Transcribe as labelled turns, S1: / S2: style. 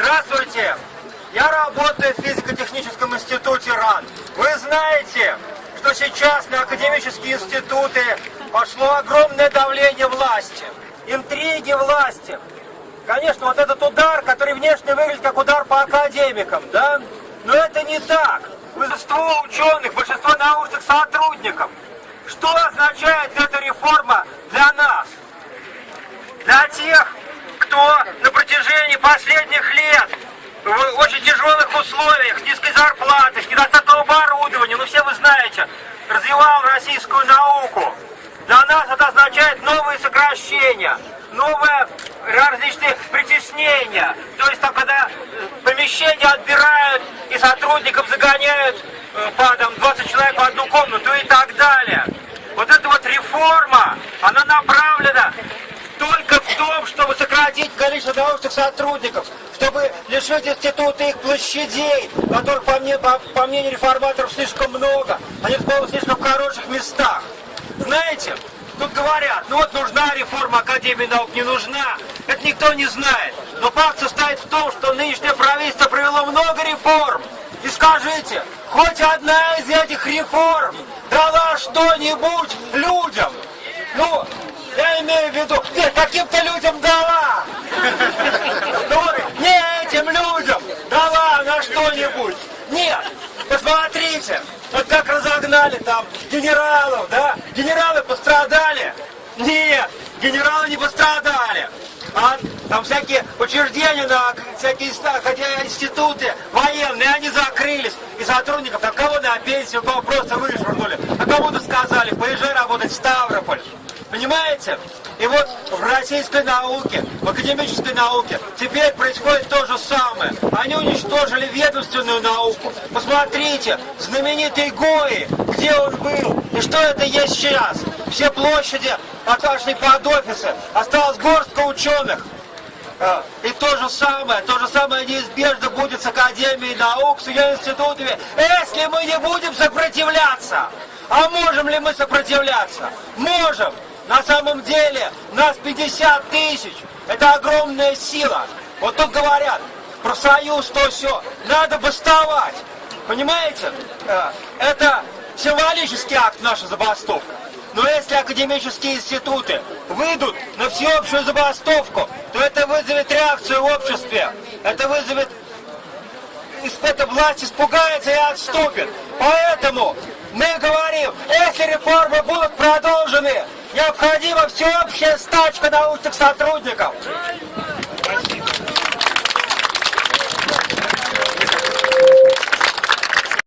S1: Здравствуйте! Я работаю в физико-техническом институте РАН. Вы знаете, что сейчас на академические институты пошло огромное давление власти, интриги власти. Конечно, вот этот удар, который внешне выглядит как удар по академикам, да? Но это не так. Большинство ученых, большинство научных сотрудников. Что означает эта реформа для нас? Для тех, кто последних лет в очень тяжелых условиях, низкой зарплатой, с оборудования, ну все вы знаете, развивал российскую науку. Для нас это означает новые сокращения, новые различные притеснения. То есть там, когда э, помещения отбирают и сотрудников загоняют э, по там, 20 человек в одну комнату и так далее. Вот эта вот реформа, она направлена только в том, чтобы сократить количество научных сотрудников, чтобы лишить института их площадей, которых, по, мне, по, по мнению реформаторов, слишком много. Они в слишком хороших местах. Знаете, тут говорят, ну вот нужна реформа Академии наук, не нужна. Это никто не знает. Но факт состоит в том, что нынешнее правительство провело много реформ. И скажите, хоть одна из этих реформ дала что-нибудь людям? Ну, я имею в виду, нет, каким-то людям дала. Ну не этим людям дала на что-нибудь. Нет, посмотрите, вот как разогнали там генералов, да? Генералы пострадали? Нет, генералы не пострадали. А там всякие учреждения, на, всякие хотя институты военные, они закрылись. И сотрудников, там кого на пенсию, кого просто вышвырнули. А кому-то сказали, поезжай работать в. Понимаете? И вот в российской науке, в академической науке теперь происходит то же самое. Они уничтожили ведомственную науку. Посмотрите, знаменитый Гои, где он был и что это есть сейчас. Все площади отошли под офисы, осталась горстка ученых. А, и то же самое, то же самое неизбежно будет с Академией наук, с ее институтами, если мы не будем сопротивляться. А можем ли мы сопротивляться? Можем. На самом деле нас 50 тысяч. Это огромная сила. Вот тут говорят, профсоюз, то все. Надо бастовать. Понимаете? Э, это символический акт наша забастовка. Но если академические институты выйдут на всеобщую забастовку, то это вызовет реакцию в обществе. Это вызовет... Эта власть испугается и отступит. Поэтому мы говорим, если реформы будут продолжены, необходима всеобщая стачка научных сотрудников.